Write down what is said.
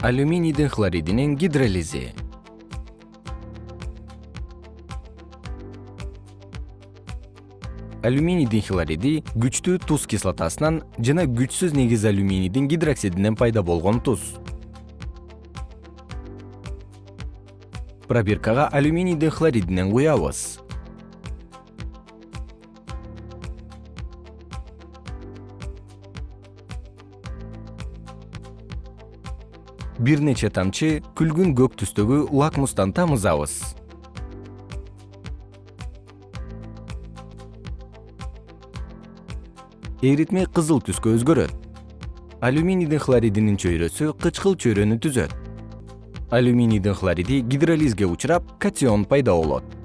алюминийдин хлоридинин гидролизи алюминийдин хлориди күчтүү туз кислотасынан жана күчсүз негиз алюминийдин гидроксидинен пайда болгон туз. Пробиркага алюминийдин хлоридинен куябыз бир нече тамчы күлгүн көк түстөгү лакмустан тамызабыз. Эритме кызыл түскө өзгөрөт. Алюминийдин хлоридинин чөйрөсү кычкыл чөйрөнү түзөт. Алюминийдин хлориди гидролизге учурап катион пайда болот